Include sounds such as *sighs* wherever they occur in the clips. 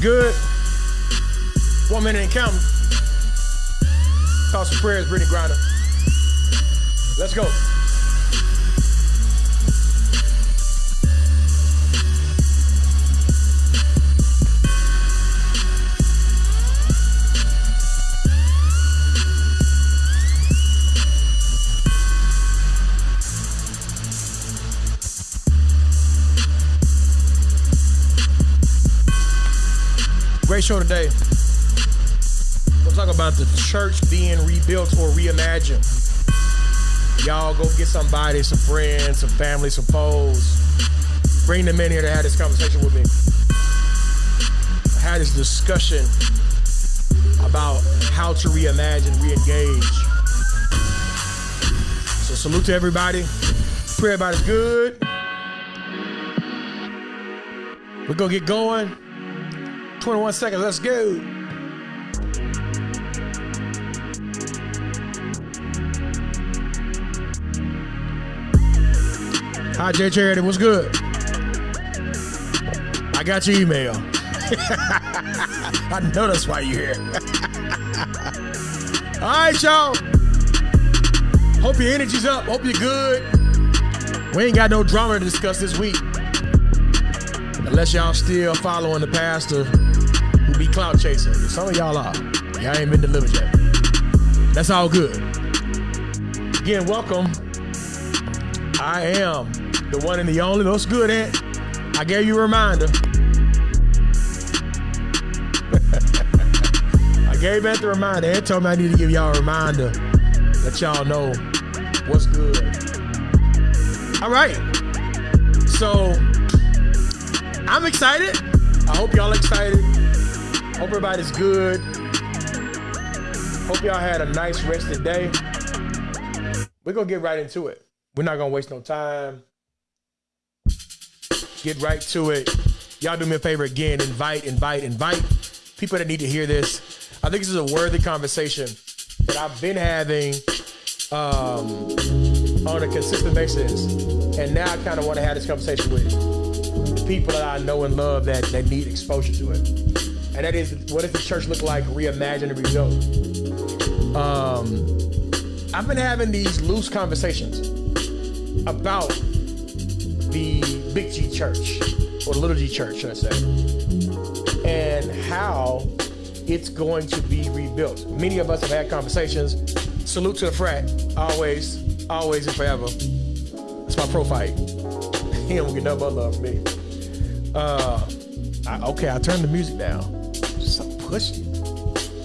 Good. One minute and counting. Thoughts and prayers, Brittany Griner. Let's go. Great show today. We'll talk about the church being rebuilt or reimagined. Y'all go get somebody, some friends, some family, some foes. Bring them in here to have this conversation with me. I had this discussion about how to reimagine, re-engage. So salute to everybody. Pray everybody's good. We're gonna get going. 21 seconds, let's go. Hi, Jay Charity, what's good? I got your email. *laughs* I know that's why you're here. *laughs* All right, y'all. Hope your energy's up. Hope you're good. We ain't got no drama to discuss this week. Unless y'all still following the pastor who be clout chasing. Some of y'all are. Y'all ain't been delivered yet. That's all good. Again, welcome. I am the one and the only. What's good, Ant? I gave you a reminder. *laughs* I gave Ant the reminder. Ant told me I need to give y'all a reminder. Let y'all know what's good. All right. So I'm excited. I hope y'all excited. Hope everybody's good. Hope y'all had a nice rested day. We're gonna get right into it. We're not gonna waste no time. Get right to it. Y'all do me a favor again. Invite, invite, invite people that need to hear this. I think this is a worthy conversation that I've been having um, on a consistent basis. And now I kind of want to have this conversation with the people that I know and love that, that need exposure to it. And that is, what does the church look like reimagined and rebuilt? Um, I've been having these loose conversations about the Big G Church, or the Little G Church, should I say, and how it's going to be rebuilt. Many of us have had conversations. Salute to the frat, always, always and forever. It's my profile. *laughs* He don't get no but love from me. Uh, I, okay, I turned the music down. So pushy.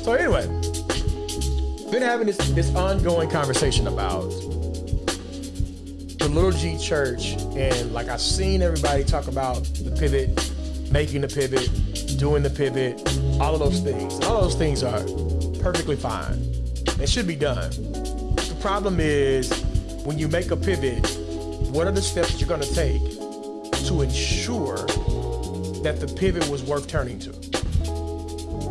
So anyway, been having this this ongoing conversation about the little G church, and like I've seen everybody talk about the pivot, making the pivot, doing the pivot, all of those things. All those things are perfectly fine. They should be done. The problem is when you make a pivot, what are the steps you're going to take to ensure that the pivot was worth turning to?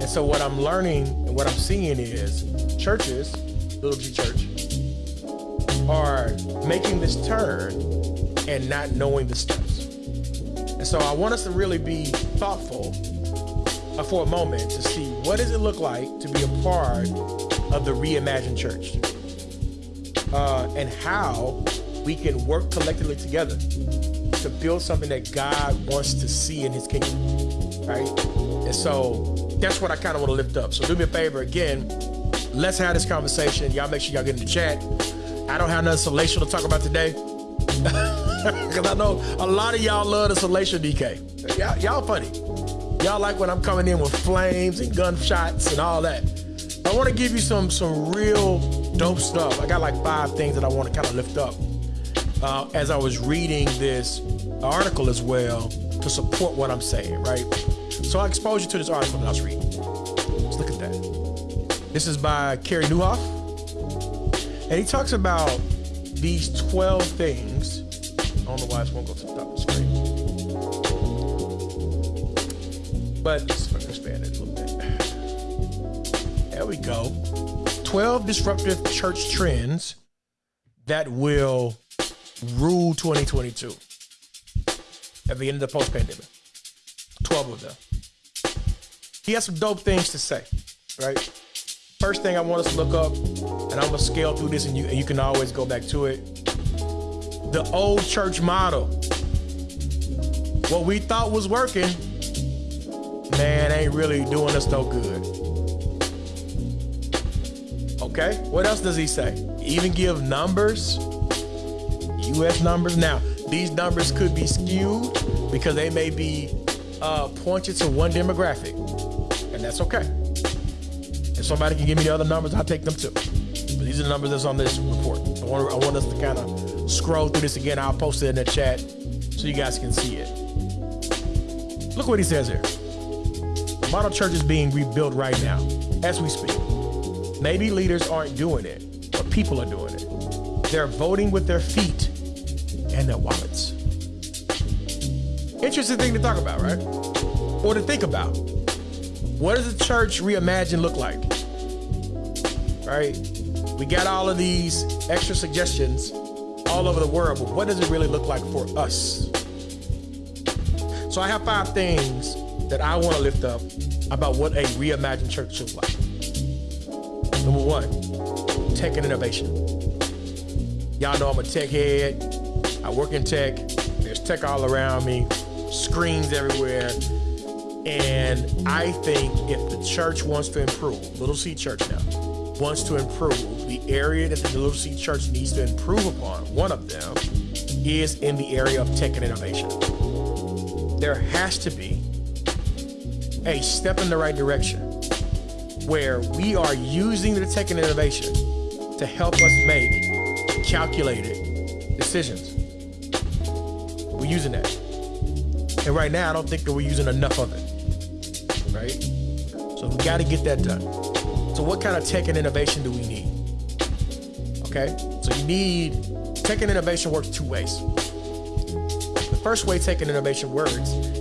And so what I'm learning and what I'm seeing is churches, Little G Church, are making this turn and not knowing the steps. And so I want us to really be thoughtful uh, for a moment to see what does it look like to be a part of the reimagined church uh, and how we can work collectively together to build something that God wants to see in his kingdom, right? And so that's what I kind of want to lift up. So do me a favor again, let's have this conversation. Y'all make sure y'all get in the chat. I don't have nothing salacial to talk about today. *laughs* Because I know a lot of y'all love the salacial DK. Y'all, y'all funny. Y'all like when I'm coming in with flames and gunshots and all that. I want to give you some some real dope stuff. I got like five things that I want to kind of lift up uh, as I was reading this article as well to support what I'm saying, right? So I exposed you to this article that I was reading. Let's look at that. This is by Carey Nieuwhof. And he talks about these 12 things. I don't know why this won't go to the top of the screen. But let's expand it a little bit. There we go. 12 disruptive church trends that will rule 2022 at the end of the post pandemic. 12 of them. He has some dope things to say, right? First thing I want us to look up, and I'm gonna scale through this, and you and you can always go back to it. The old church model. What we thought was working, man, ain't really doing us no good. Okay, what else does he say? Even give numbers, US numbers. Now, these numbers could be skewed because they may be uh, pointed to one demographic, and that's okay. If somebody can give me the other numbers, I'll take them too. But these are the numbers that's on this report. I want, I want us to kind of scroll through this again. I'll post it in the chat so you guys can see it. Look what he says here. Model church is being rebuilt right now as we speak. Maybe leaders aren't doing it, but people are doing it. They're voting with their feet and their wallets. Interesting thing to talk about, right? Or to think about. What does the church reimagine look like? Right? We got all of these extra suggestions all over the world, but what does it really look like for us? So I have five things that I want to lift up about what a reimagined church looks like. Number one, tech and innovation. Y'all know I'm a tech head. I work in tech. There's tech all around me, screens everywhere. And I think if the church wants to improve, Little C Church now, wants to improve, the area that the Little C Church needs to improve upon, one of them is in the area of tech and innovation. There has to be a step in the right direction where we are using the tech and innovation to help us make calculated decisions. We're using that. And right now, I don't think that we're using enough of it. Right? So we got to get that done. So, what kind of tech and innovation do we need? Okay? So, you need tech and innovation works two ways. The first way tech and innovation works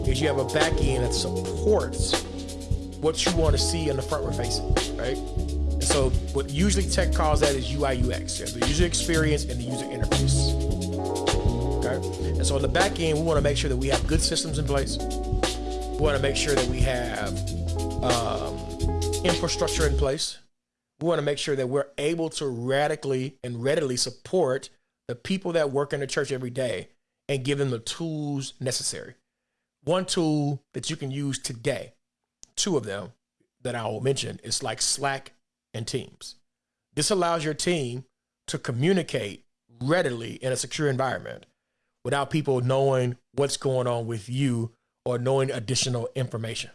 is you have a back end that supports what you want to see in the front we're facing, right? So what usually tech calls that is UI UX, the user experience and the user interface. Okay. And so on the back end, we want to make sure that we have good systems in place. We want to make sure that we have um, infrastructure in place. We want to make sure that we're able to radically and readily support the people that work in the church every day and give them the tools necessary. One tool that you can use today two of them that I will mention is like Slack and Teams. This allows your team to communicate readily in a secure environment without people knowing what's going on with you or knowing additional information,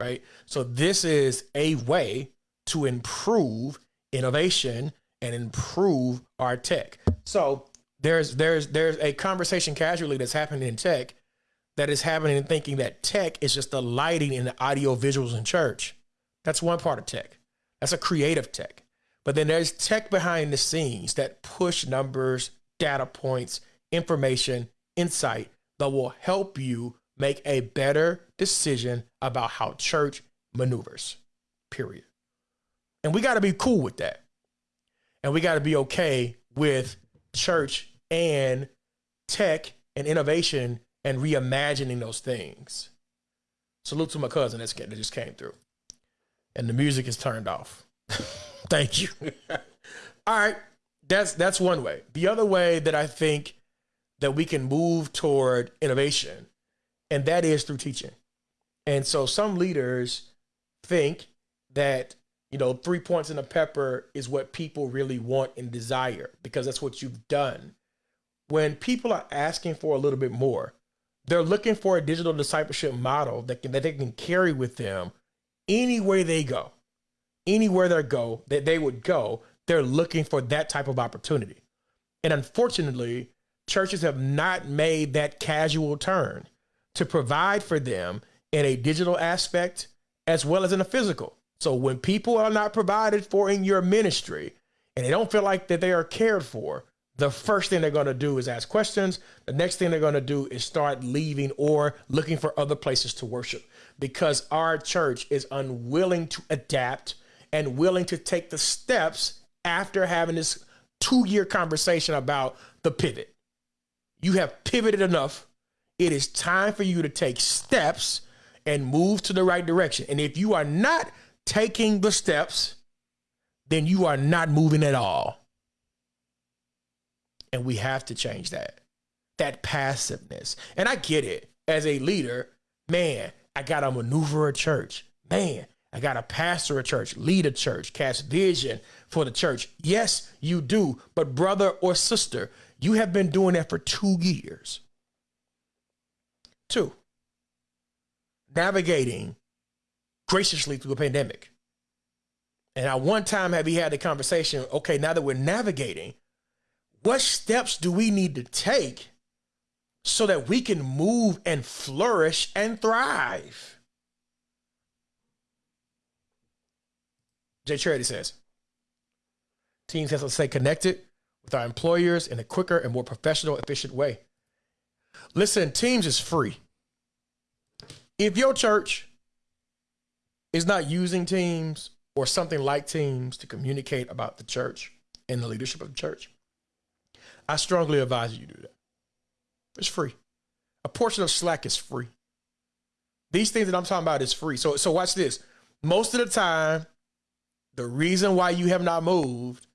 right? So this is a way to improve innovation and improve our tech. So there's there's there's a conversation casually that's happening in tech that is happening and thinking that tech is just the lighting and the audio visuals in church. That's one part of tech. That's a creative tech. But then there's tech behind the scenes that push numbers, data points, information, insight that will help you make a better decision about how church maneuvers, period. And we got to be cool with that. And we got to be okay with church and tech and innovation and reimagining those things. Salute to my cousin that just came through. And the music is turned off. *laughs* Thank you. *laughs* All right. That's that's one way. The other way that I think that we can move toward innovation, and that is through teaching. And so some leaders think that, you know, three points in a pepper is what people really want and desire because that's what you've done. When people are asking for a little bit more, they're looking for a digital discipleship model that can, that they can carry with them anywhere they go, anywhere they go that they would go. They're looking for that type of opportunity, and unfortunately, churches have not made that casual turn to provide for them in a digital aspect as well as in a physical. So when people are not provided for in your ministry and they don't feel like that they are cared for, the first thing they're going to do is ask questions. The next thing they're going to do is start leaving or looking for other places to worship because our church is unwilling to adapt and willing to take the steps after having this two year conversation about the pivot. You have pivoted enough. It is time for you to take steps and move to the right direction. And if you are not taking the steps, then you are not moving at all. And we have to change that. That passiveness. And I get it. As a leader, man, I got to maneuver a church. Man, I got to pastor a church, lead a church, cast vision for the church. Yes, you do. But brother or sister, you have been doing that for two years. Two, navigating graciously through a pandemic. And at one time have we had the conversation, okay, now that we're navigating, what steps do we need to take so that we can move and flourish and thrive? Jay Charity says, teams have to stay connected with our employers in a quicker and more professional, efficient way. Listen, Teams is free. If your church is not using Teams or something like Teams to communicate about the church and the leadership of the church, I strongly advise you do that. It's free. A portion of Slack is free. These things that I'm talking about is free. So, so watch this. Most of the time, the reason why you have not moved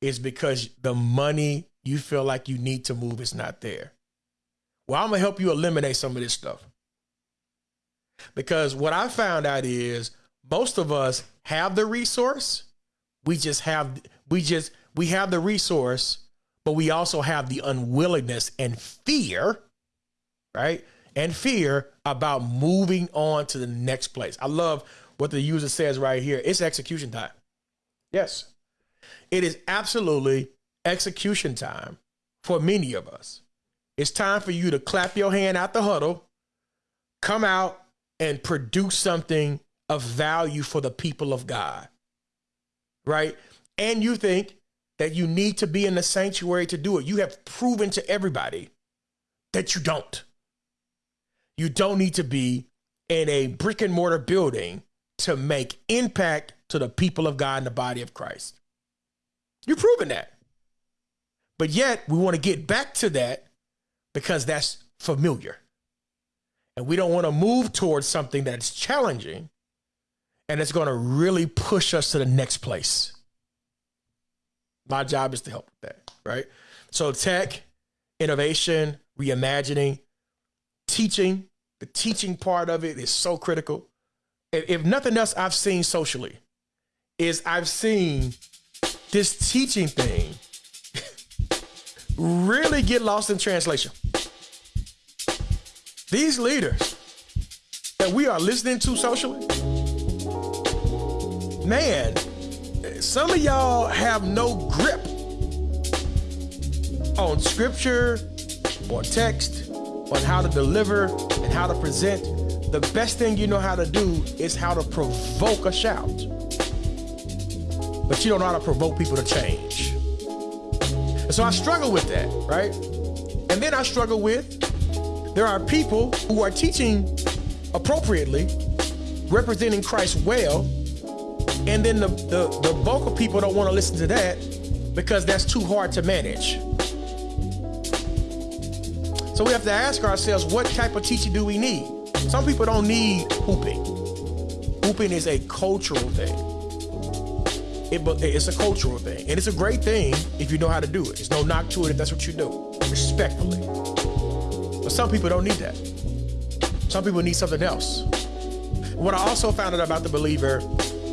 is because the money you feel like you need to move is not there. Well, I'm gonna help you eliminate some of this stuff. Because what I found out is most of us have the resource. We just have we just we have the resource, but we also have the unwillingness and fear, right? And fear about moving on to the next place. I love what the user says right here. It's execution time. Yes. It is absolutely execution time for many of us. It's time for you to clap your hand out the huddle, come out and produce something of value for the people of God. Right? And you think that you need to be in the sanctuary to do it. You have proven to everybody that you don't. You don't need to be in a brick and mortar building to make impact to the people of God in the body of Christ. You've proven that. But yet, we want to get back to that because that's familiar. And we don't want to move towards something that's challenging and it's going to really push us to the next place. My job is to help with that, right? So, tech, innovation, reimagining, teaching, the teaching part of it is so critical. If nothing else, I've seen socially is I've seen this teaching thing really get lost in translation. These leaders that we are listening to socially, man, some of y'all have no grip on scripture, or text, on how to deliver and how to present. The best thing you know how to do is how to provoke a shout but you don't know how to provoke people to change. And so I struggle with that, right? And then I struggle with there are people who are teaching appropriately, representing Christ well, and then the, the, the bulk of people don't want to listen to that because that's too hard to manage. So we have to ask ourselves, what type of teaching do we need? Some people don't need hooping. Hooping is a cultural thing. It, it's a cultural thing, and it's a great thing if you know how to do it. There's no knock to it if that's what you do, respectfully. But some people don't need that. Some people need something else. What I also found out about the believer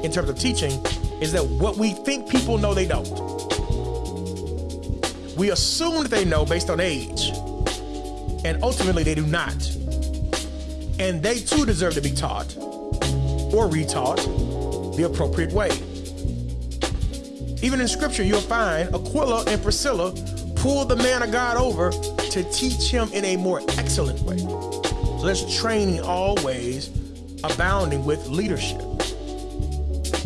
in terms of teaching is that what we think people know, they don't. We assume that they know based on age, and ultimately they do not. And they too deserve to be taught or retaught the appropriate way. Even in scripture, you'll find Aquila and Priscilla pull the man of God over to teach him in a more excellent way. So there's training always abounding with leadership.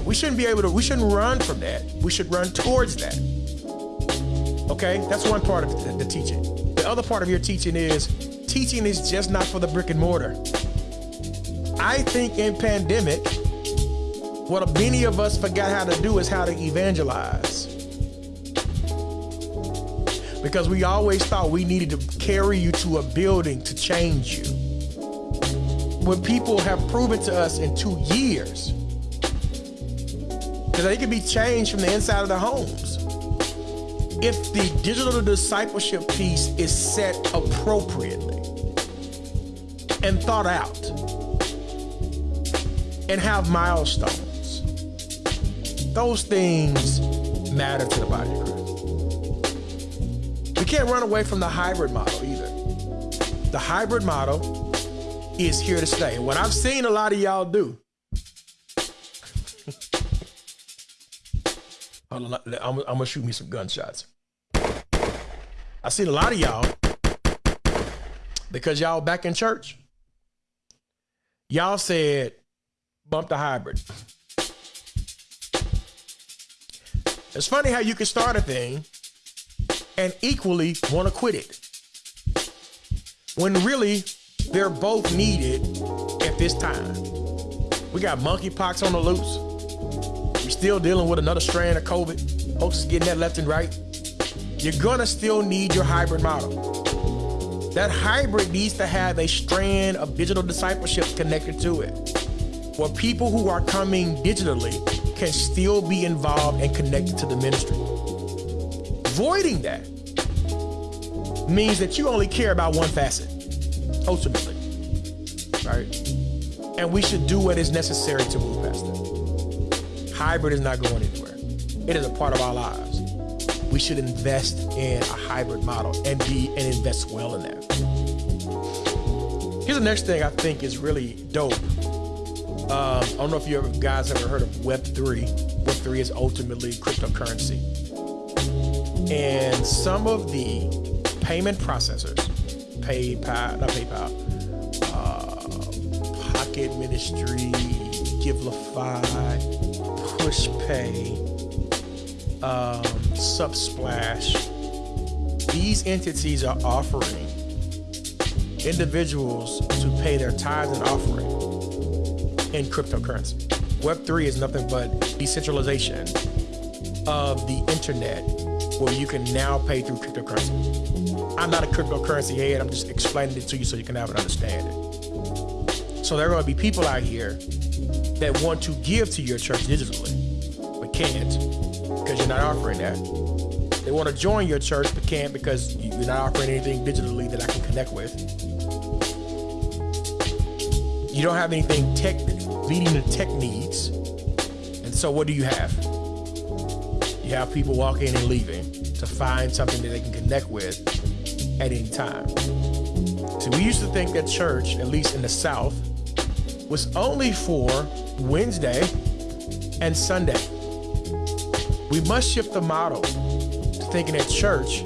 We shouldn't be able to, we shouldn't run from that. We should run towards that. Okay? That's one part of the, the teaching. The other part of your teaching is teaching is just not for the brick and mortar. I think in pandemic, what many of us forgot how to do is how to evangelize. because we always thought we needed to carry you to a building to change you. When people have proven to us in two years that they can be changed from the inside of their homes. If the digital discipleship piece is set appropriately and thought out and have milestones, those things matter to the body of Christ. We can't run away from the hybrid model either. The hybrid model is here to stay. And what I've seen a lot of y'all do *laughs* I'm, I'm gonna shoot me some gunshots. I seen a lot of y'all because y'all back in church. Y'all said bump the hybrid. It's funny how you can start a thing and equally want to quit it. When really they're both needed at this time. We got monkeypox on the loose We're still dealing with another strand of COVID. Folks is getting that left and right. You're gonna still need your hybrid model. That hybrid needs to have a strand of digital discipleship connected to it, For people who are coming digitally can still be involved and connected to the ministry. Voiding that means that you only care about one facet, ultimately, right? And we should do what is necessary to move past that. Hybrid is not going anywhere. It is a part of our lives. We should invest in a hybrid model and be and invest well in that. Here's the next thing I think is really dope. Um, I don't know if you ever, guys ever heard of Web3. Web3 is ultimately cryptocurrency. And some of the payment processors, PayPal, not PayPal, uh, Pocket Ministry, Givelify, PushPay, um, Subsplash, these entities are offering individuals to pay their tithes and offering in cryptocurrency. Web3 is nothing but decentralization of the internet where you can now pay through cryptocurrency. I'm not a cryptocurrency head, I'm just explaining it to you so you can have an understanding. So there are going to be people out here that want to give to your church digitally but can't because you're not offering that. They want to join your church but can't because you're not offering anything digitally that I can connect with. You don't have anything tech meeting the tech needs. And so what do you have? You have people walking and leaving to find something that they can connect with at any time. So we used to think that church, at least in the South, was only for Wednesday and Sunday. We must shift the model to thinking that church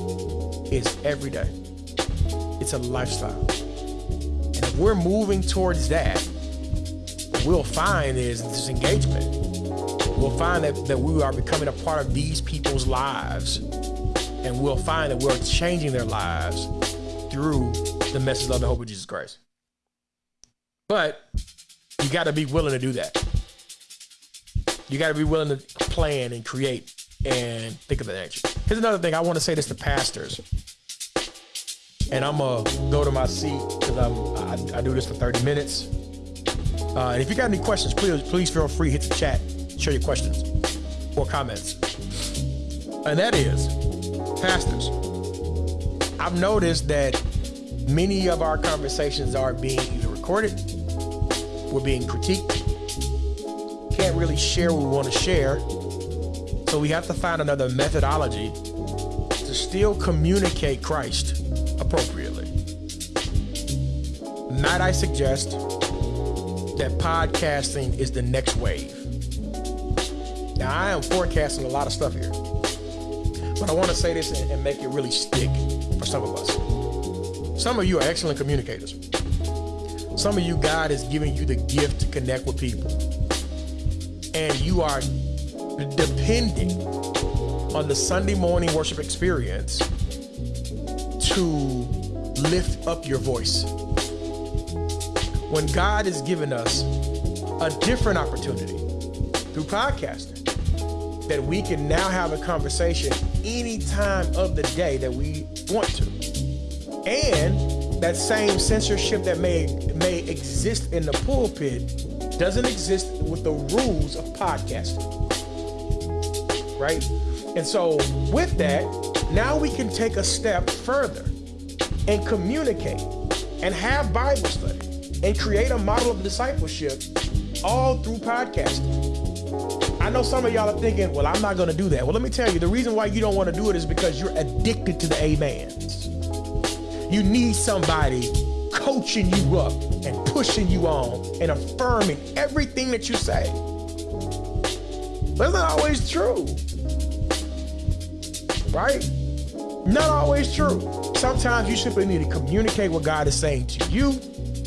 is every day. It's a lifestyle. And if we're moving towards that, we'll find is this engagement. We'll find that, that we are becoming a part of these people's lives. And we'll find that we're changing their lives through the message of the hope of Jesus Christ. But you got to be willing to do that. You got to be willing to plan and create and think of the nature. Here's another thing. I want to say this to pastors, and I'm gonna go to my seat because I, I, do this for 30 minutes. Uh, and if you got any questions, please please feel free hit the chat, share your questions or comments. And that is, pastors. I've noticed that many of our conversations are being either recorded, we're being critiqued, can't really share what we want to share so we have to find another methodology to still communicate Christ appropriately. Might I suggest that podcasting is the next wave? Now, I am forecasting a lot of stuff here, but I want to say this and make it really stick for some of us. Some of you are excellent communicators. Some of you, God is giving you the gift to connect with people. And you are depending on the Sunday morning worship experience to lift up your voice. When God has given us a different opportunity through podcasting that we can now have a conversation any time of the day that we want to. And that same censorship that may may exist in the pulpit doesn't exist with the rules of podcasting. Right? And so with that, now we can take a step further and communicate and have Bible study and create a model of discipleship all through podcasting. I know some of y'all are thinking, well, I'm not going to do that. Well, let me tell you, the reason why you don't want to do it is because you're addicted to the amens. You need somebody coaching you up and pushing you on and affirming everything that you say. That's not always true. Right? Not always true. Sometimes you simply need to communicate what God is saying to you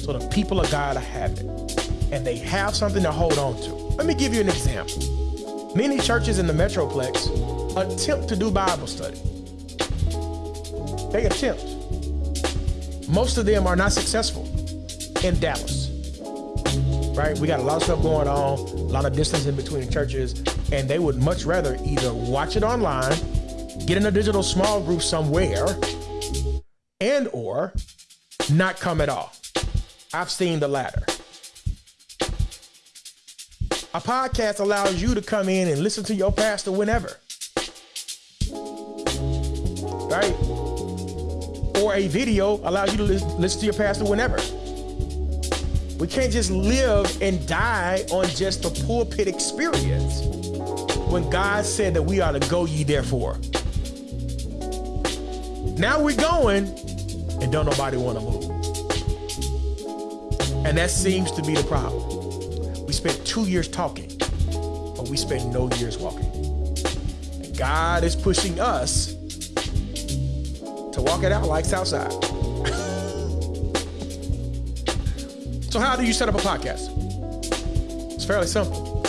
so the people of God have it. And they have something to hold on to. Let me give you an example. Many churches in the Metroplex attempt to do Bible study. They attempt. Most of them are not successful in Dallas. Right? We got a lot of stuff going on, a lot of distance in between churches, and they would much rather either watch it online, get in a digital small group somewhere, and or not come at all. I've seen the latter. A podcast allows you to come in and listen to your pastor whenever. Right? Or a video allows you to listen to your pastor whenever. We can't just live and die on just the pulpit experience when God said that we ought to go ye therefore. Now we're going and don't nobody want to move. And that seems to be the problem We spent two years talking, but we spent no years walking. And God is pushing us to walk it out like Southside. *laughs* so, how do you set up a podcast? It's fairly simple.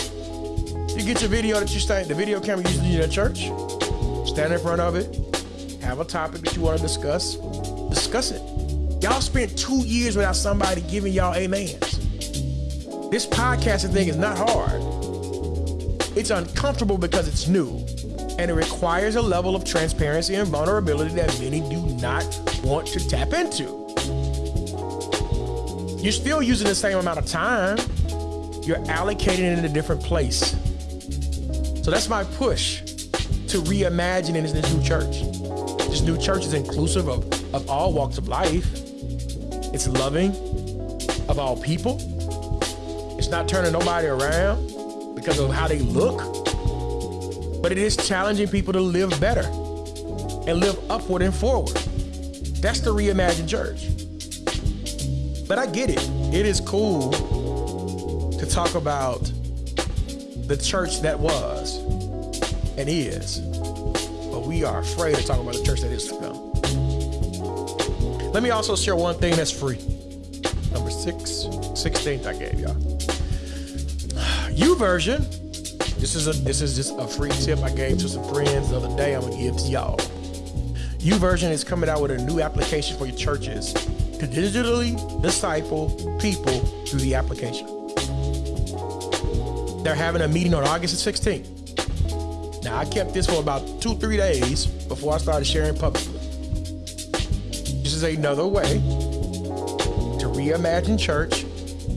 You get your video that you stand, the video camera you use in your church, stand in front of it, have a topic that you want to discuss, discuss it. Y'all spent two years without somebody giving y'all amens. This podcasting thing is not hard. It's uncomfortable because it's new, and it requires a level of transparency and vulnerability that many do not want to tap into. You're still using the same amount of time, you're allocating it in a different place. So that's my push to reimagine in this new church. This new church is inclusive of, of all walks of life. It's loving of all people. It's not turning nobody around because of how they look, but it is challenging people to live better and live upward and forward. That's the reimagined church. But I get it. It is cool to talk about the church that was and is. But we are afraid to talk about the church that is to come. Let me also share one thing that's free. Number six, 16th I gave y'all. *sighs* YouVersion. This is a this is just a free tip I gave to some friends the other day. I'm gonna give to y'all. YouVersion is coming out with a new application for your churches to digitally disciple people through the application. They're having a meeting on August the 16th. Now I kept this for about two, three days before I started sharing publicly. Is another way to reimagine church,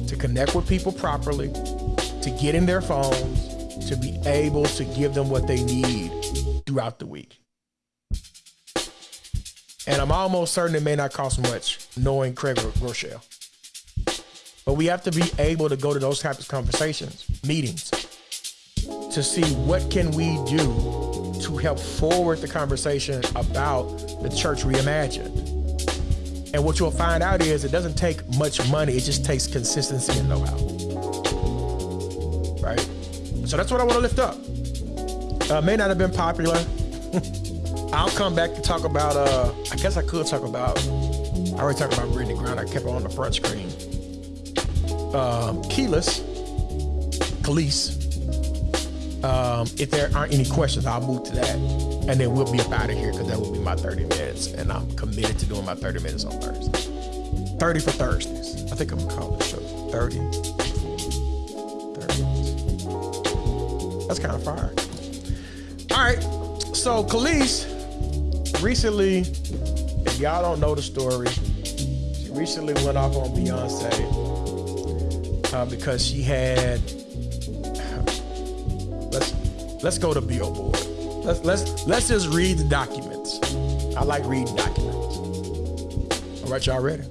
to connect with people properly, to get in their phones, to be able to give them what they need throughout the week. And I'm almost certain it may not cost much knowing Craig Groeschel. But we have to be able to go to those types of conversations, meetings, to see what can we do to help forward the conversation about the church reimagined. And what you'll find out is it doesn't take much money, it just takes consistency and know-how right? So that's what I want to lift up. Uh, may not have been popular. *laughs* I'll come back to talk about. Uh, I guess I could talk about. I already talked about Brittany Griner. I kept it on the front screen. Um, keyless, Kelis. Um, if there aren't any questions, I'll move to that, and then we'll be up out of here because that will be my 30 minutes, and I'm committed to doing my 30 minutes on Thursday. 30 for Thursdays. I think I'm gonna call the show 30 That's kind of fire. All right. So Kelis recently, if y'all don't know the story, she recently went off on Beyonce uh, because she had. Let's go to Billboard. Let's let's let's just read the documents. I like reading documents. All right, y'all ready?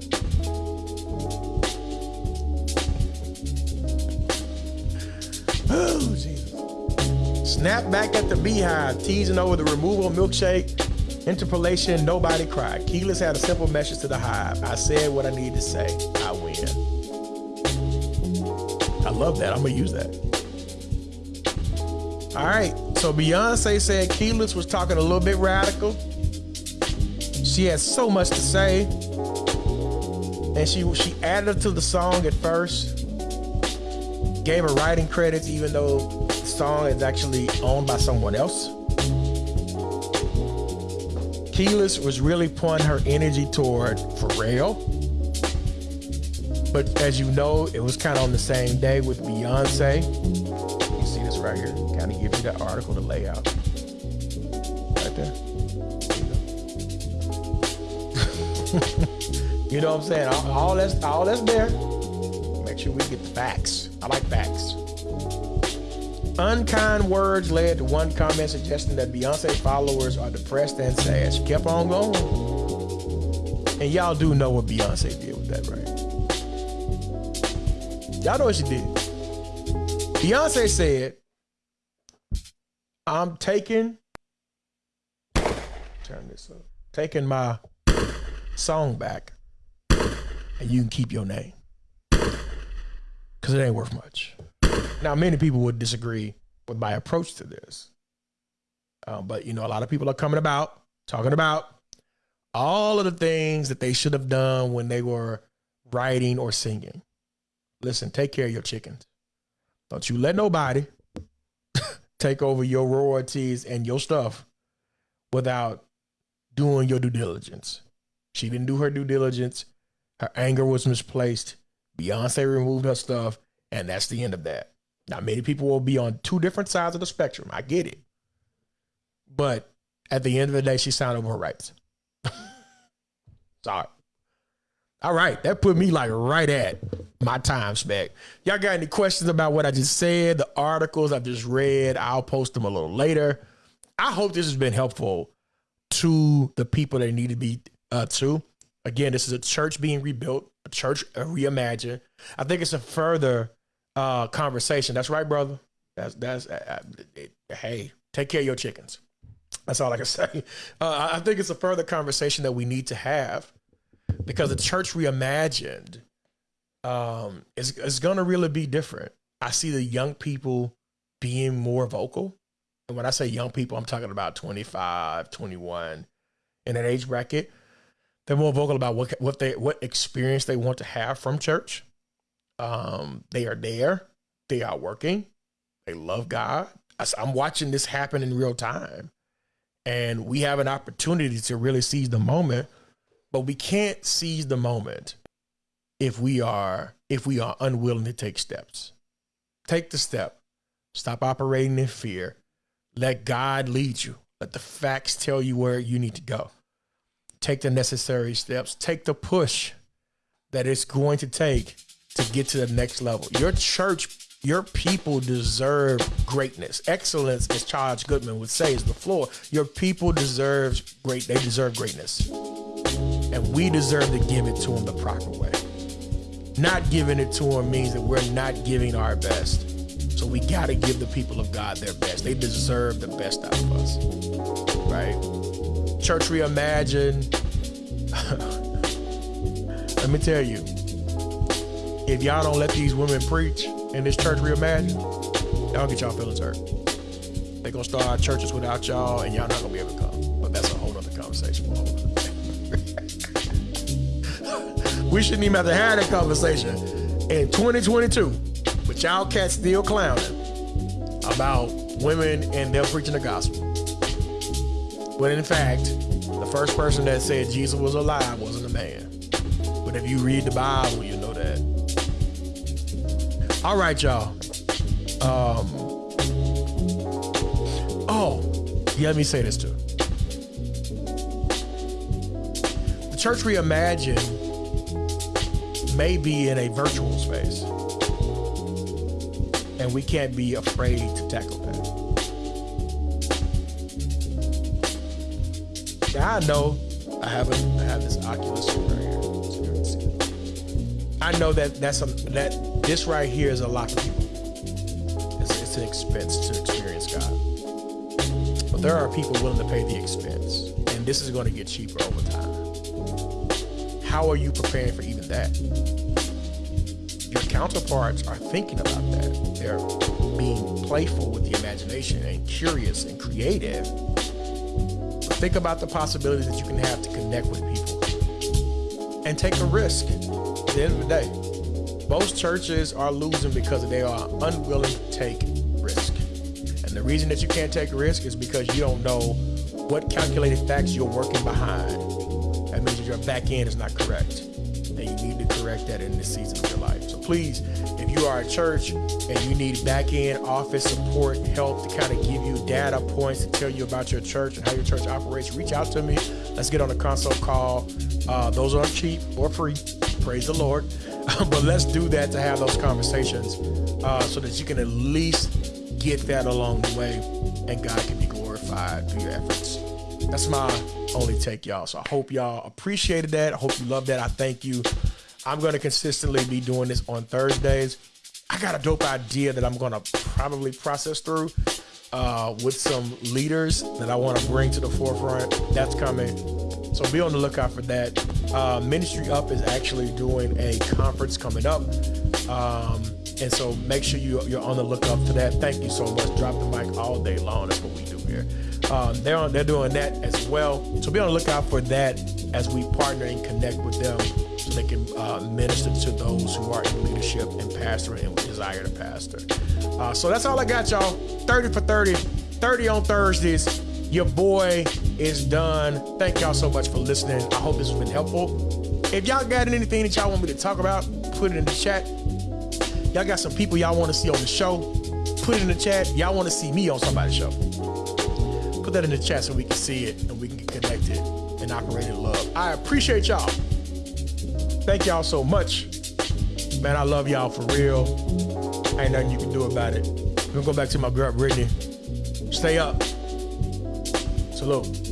Oh, Jesus. Snap back at the BeyHive, teasing over the removal milkshake. Interpolation, nobody cried. Kelis had a simple message to the hive. I said what I needed to say. I win. I love that. I'm to use that. All right. So Beyonce said Kelis was talking a little bit radical. She had so much to say. And she she added to the song at first. Gave her writing credits, even though the song is actually owned by someone else. Kelis was really pouring her energy toward Pharrell. But as you know, it was kind of on the same day with Beyonce. Right here? Kind of gives you that article, the layout. Right there. *laughs* you know what I'm saying? All, all that's all that's there. Make sure we get the facts. I like facts. Unkind words led to one comment suggesting that Beyonce followers are depressed and sad. She kept on going. And y'all do know what Beyonce did with that, right? Y'all know what she did. Beyonce said, I'm taking, turn this up, taking my song back, and you can keep your name. Because it ain't worth much. Now, many people would disagree with my approach to this. Um, but, you know, a lot of people are coming about, talking about all of the things that they should have done when they were writing or singing. Listen, take care of your chickens. Don't you let nobody take over your royalties and your stuff without doing your due diligence. She didn't do her due diligence. Her anger was misplaced. Beyonce removed her stuff, and that's the end of that. Now, many people will be on two different sides of the spectrum. I get it. But at the end of the day, she signed over her rights. *laughs* Sorry. All right, that put me like right at my time spec. Y'all got any questions about what I just said, the articles I just read? I'll post them a little later. I hope this has been helpful to the people that need to be uh, to. Again, this is a church being rebuilt, a church reimagined. I think it's a further uh, conversation. That's right, brother. That's that's. Uh, it, hey, take care of your chickens. That's all I can *laughs* say. Uh, I think it's a further conversation that we need to have because the church reimagined um, is is going to really be different. I see the young people being more vocal. And when I say young people, I'm talking about 25, 21 in that age bracket. They're more vocal about what what they what experience they want to have from church. Um, they are there. They are working. They love God. I'm watching this happen in real time. And we have an opportunity to really seize the moment, but we can't seize the moment if we are if we are unwilling to take steps. Take the step. Stop operating in fear. Let God lead you. Let the facts tell you where you need to go. Take the necessary steps. Take the push that it's going to take to get to the next level. Your church, your people deserve greatness. Excellence, as Charles Goodman would say, is the floor. Your people deserve great. They deserve greatness, and we deserve to give it to them the proper way. Not giving it to them means that we're not giving our best. So we got to give the people of God their best. They deserve the best out of us, right? Church Reimagined. *laughs* Let me tell you, if y'all don't let these women preach in this church reimagine, y'all get y'all feelings hurt. They gonna start churches without y'all, and y'all not gonna be able to come. But that's a whole other conversation. We shouldn't even have to have that conversation in 2022. But y'all cats still clowning about women and them preaching the gospel. When in fact, the first person that said Jesus was alive wasn't a man. But if you read the Bible, you know that. All right, y'all. Um, oh, Yeah, let me say this too. The church reimagined may be in a virtual space, and we can't be afraid to tackle that. Now I know I have a I have this Oculus right here. I know that that's a that this right here is a lot for people. It's, it's an expense to experience God, but there are people willing to pay the expense, and this is going to get cheaper over time. How are you preparing for that? Your counterparts are thinking about that. They're being playful with the imagination and curious and creative Think about the possibilities that you can have to connect with people and take a risk. At the end of the day, most churches are losing because they are unwilling to take risk. And the reason that you can't take risk is because you don't know what calculated facts you're working behind. That means that your back end is not correct. Need to correct that in this season of your life. So please, if you are a church and you need back end office support, help to kind of give you data points to tell you about your church and how your church operates, reach out to me. Let's get on a consult call. Uh, those aren't cheap or free. Praise the Lord. *laughs* but let's do that to have those conversations uh, so that you can at least get that along the way and God can be glorified through your efforts. That's my only take, y'all. So I hope y'all appreciated that. I hope you love that. I thank you. I'm going to consistently be doing this on Thursdays. I got a dope idea that I'm going to probably process through uh, with some leaders that I want to bring to the forefront. That's coming. So be on the lookout for that. Uh, Ministry Up is actually doing a conference coming up. Um, and so make sure you, you're on the lookout for that. Thank you so much. Drop the mic all day long. That's what we do here. Um, they're, on, they're doing that as well. So be on the lookout for that as we partner and connect with them so they can uh, minister to those who are in leadership and pastoring and desire to pastor. Uh, so that's all I got, y'all. 30 for 30, 30 on Thursdays. Your boy is done. Thank y'all so much for listening. I hope this has been helpful. If y'all got anything that y'all want me to talk about, put it in the chat. Y'all got some people y'all want to see on the show, put it in the chat. Y'all want to see me on somebody's show. Put that in the chat so we can see it and we can get connected and operate in love. I appreciate y'all. Thank y'all so much. Man, I love y'all for real. Ain't nothing you can do about it. We're gonna go back to my girl Brittany. Stay up. Salute.